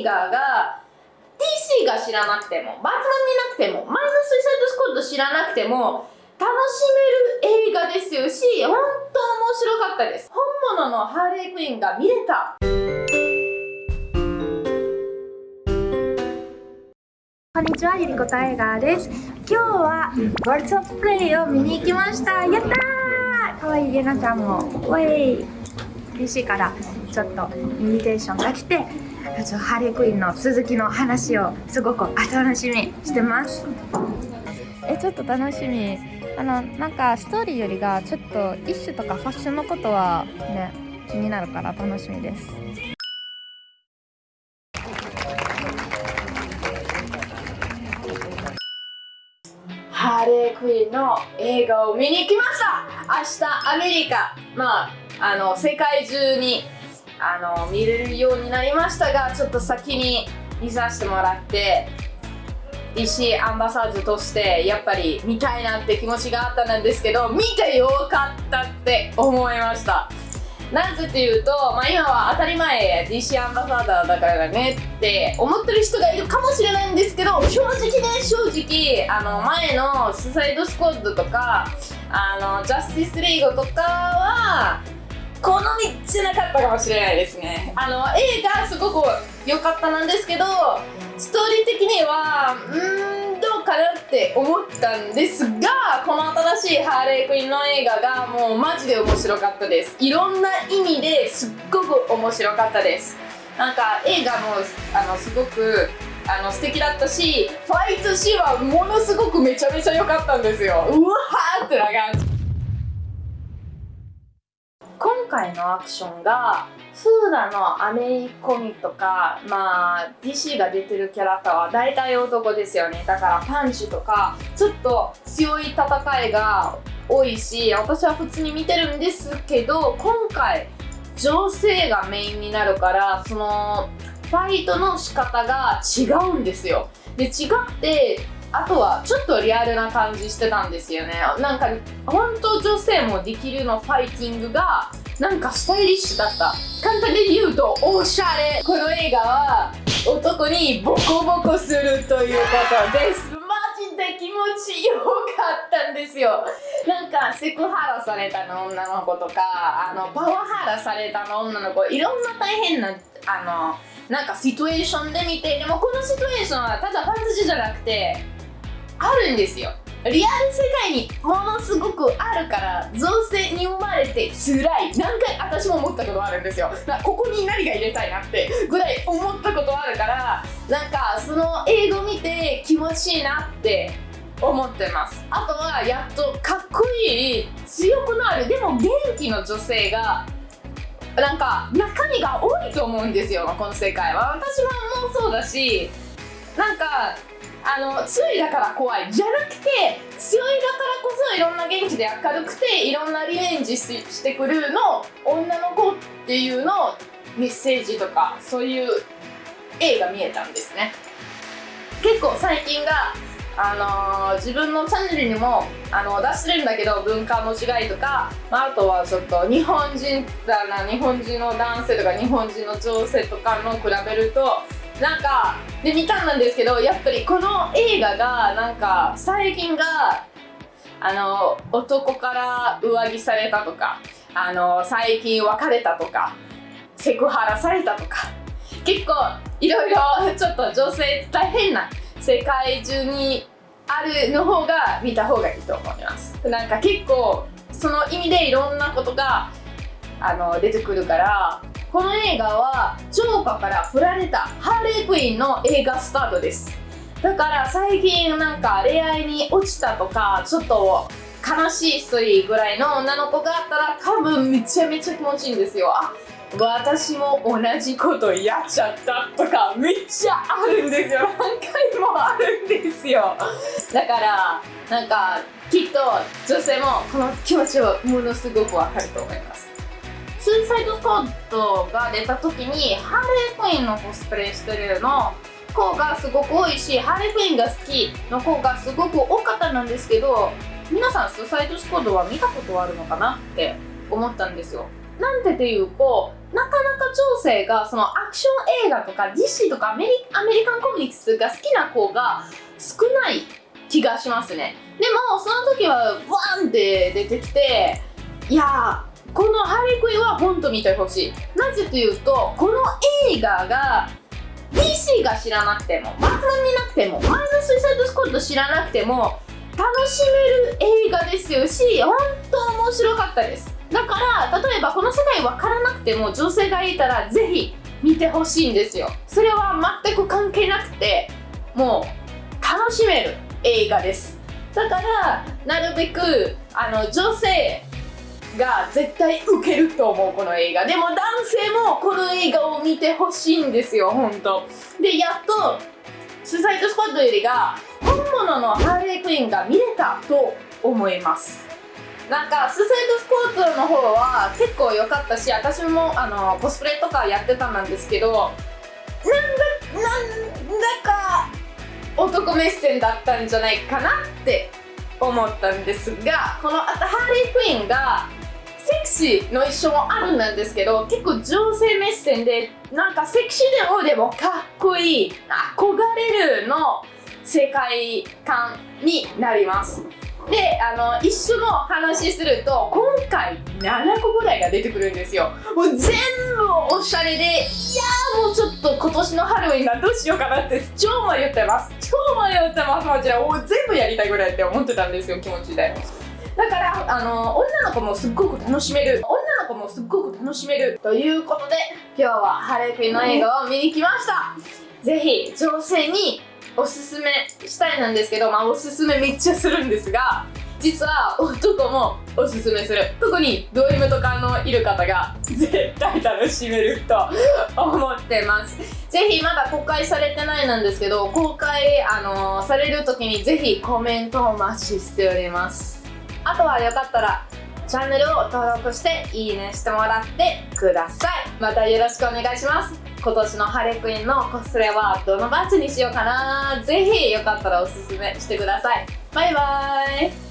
映画が DC が知らなくてもバットマン見なくてもマイナスイサイドスコット知らなくても楽しめる映画ですよし本当面白かったです本物のハーレークイーンが見れたこんにちは、ゆりこたえがです。今日はワールドプレイを見に行きました。やったーかわいいレナちゃんも。ウェイ PC からちょっとインビテーションが来て、あとハーレークイーンの鈴木の話をすごく楽しみにしてます。え、ちょっと楽しみ。あの、なんかストーリーよりがちょっとイッシュとかファッションのことはね、気になるから楽しみです。の映画を見に来ました。明日アメリカ。まああの世界中にあの見れるようになりましたがちょっと先に見させてもらって DC アンバサーズとしてやっぱり見たいなって気持ちがあったんですけど見てよかったって思いました。なぜっていうと、まあ、今は当たり前 DC アンバサダーだからねって思ってる人がいるかもしれないんですけど正直ね正直あの前のスサイドスコッドとかあのジャスティスリーグとかは好みじゃなかったかもしれないですね。あの映画すごく良かったなんですけどストーリー的にはうんかなって思ったんですがこの新しいハーレークインの映画がもうマジで面白かったです。いろんな意味ですっごく面白かったです。なんか映画もあのすごくあの素敵だったしファイトシーンはものすごくめちゃめちゃ良かったんですよ。うわーってな感じ。回のアクションがフーダのアメリコミとか、まあ、DC が出てるキャラクターは大体男ですよね。だからパンチとかちょっと強い戦いが多いし私は普通に見てるんですけど今回女性がメインになるからそのファイトの仕方が違うんですよ。で違ってあとはちょっとリアルな感じしてたんですよね。なんか本当女性もできるのファイティングがなんかスタイリッシュだった。簡単に言うとおしゃれ。この映画は男にボコボコするということです。マジで気持ちよかったんですよ。なんかセクハラされたの女の子とかあのパワハラされたの女の子いろんな大変なあのなんかシチュエーションで見てでもこのシチュエーションはただファンタジーじゃなくてあるんですよ。リアル世界にものすごくあるから造成に生まれて辛い。何回私も思ったことあるんですよ。ここに何が入れたいなってぐらい思ったことあるからなんかその映画見て気持ちいいなって思ってます。あとはやっとかっこいい強くなるでも元気の女性がなんか中身が多いと思うんですよこの世界は。私ももうそうだしなんかあの強いだから怖い。じゃなくて強いだからこそいろんな元気で明るくていろんなリベンジしてくるの女の子っていうのメッセージとかそういう映画見えたんですね。結構最近があのー、自分のチャンネルにもあの出してるんだけど文化の違いとか、まあ、あとはちょっと日本人だな日本人の男性とか日本人の女性とかの比べるとなんかで見たんですけどやっぱりこの映画がなんか最近があの男から上着されたとかあの最近別れたとかセクハラされたとか結構いろいろちょっと女性大変な世界中にあるの方が見た方がいいと思います。なんか結構その意味でいろんなことがあの出てくるからこの映画はジョーカーから振られたハーレークイーンの映画スタートです。だから最近なんか恋愛に落ちたとかちょっと悲しいストーリーぐらいの女の子があったら多分めちゃめちゃ気持ちいいんですよ。あ私も同じことやっちゃったとかめっちゃあるんですよ。何回もあるんですよ。だからなんかきっと女性もこの気持ちをものすごくわかると思いますスーサイドスクワッドが出た時にハーレークイーンのコスプレしてるの子がすごく多いしハーレークイーンが好きの子がすごく多かったんですけど皆さんスーサイドスクワッドは見たことあるのかなって思ったんですよ。なんてっていうとなかなか女性がそのアクション映画とか DC とかアメリアメリカンコミックスが好きな子が少ない気がしますね。でもその時はワンって出てきていやーこのハリ・クイは本当見てほしい。なぜというとこの映画が DC が知らなくてもバットマン見なくてもマイナスイサイドスコード知らなくても楽しめる映画ですよし本当面白かったです。だから例えばこの世界分からなくても女性がいたらぜひ見てほしいんですよ。それは全く関係なくてもう楽しめる映画です。だからなるべくあの女性が絶対受けると思うこの映画。でも男性もこの映画を見てほしいんですよ本当。でやっとスサイドスポットよりが本物のハーレークイーンが見れたと思います。なんかスサイドスポットの方は結構良かったし私もあのコスプレとかやってたんですけどなんだなんだか男目線だったんじゃないかなって思ったんですがこのハーレークイーンがの一緒もあるんですけど結構女性目線でなんかセクシーでもでもかっこいい憧れるの世界観になります。であの一緒の話すると今回7個ぐらいが出てくるんですよ。もう全部おしゃれでいやもうちょっと今年のハロウィンがどうしようかなって超迷ってます。超迷ってますもちろんもう全部やりたいぐらいって思ってたんですよ気持ちで。だからあの女の子もすっごく楽しめる。女の子もすっごく楽しめるということで今日はハレクイの映画を見に来ました。ぜひ女性におすすめしたいなんですけど、まあ、おすすめめっちゃするんですが実は男もおすすめする。特にド M とかのいる方が絶対楽しめると思ってます。ぜひまだ公開されてないなんですけど公開、あのー、される時にぜひコメントをお待ちしております。あとはよかったらチャンネルを登録していいねしてもらってください。またよろしくお願いします。今年のハレクイーンのコスプレはどのバッジにしようかな。ぜひよかったらおすすめしてください。バイバーイ。